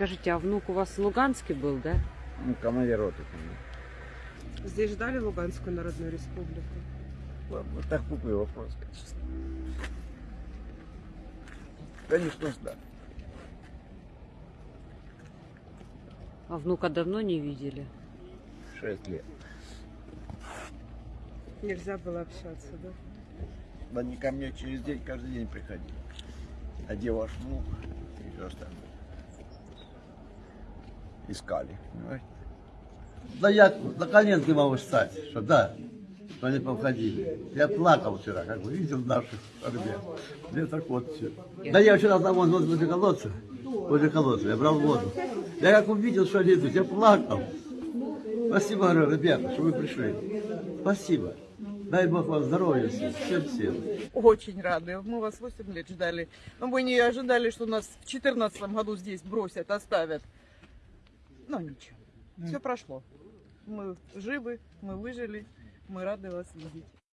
Скажите, а внук у вас в Луганске был, да? Ну, командир роты. конечно. Здесь ждали Луганскую Народную Республику? Ладно, так глупый вопрос, конечно. Конечно, да. А внука давно не видели? Шесть лет. Нельзя было общаться, да? Они ко мне через день каждый день приходили. А где ваш внук? И все остальное. Искали. Да я на коленки могу встать, что да, что они повходили. Я плакал вчера, как бы видел наших ребят. Мне так вот все. Да я вчера там вон возле колодца, возле колодца, я брал воду. Я как увидел, что они идут, я плакал. Спасибо, говорю, ребята, что вы пришли. Спасибо. Дай Бог вам здоровья всем, всем. Очень рады. Мы вас 8 лет ждали. Но мы не ожидали, что нас в 2014 году здесь бросят, оставят. Но ничего. Все прошло. Мы живы, мы выжили. Мы рады вас видеть.